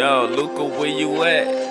Yo, Luca, where you at?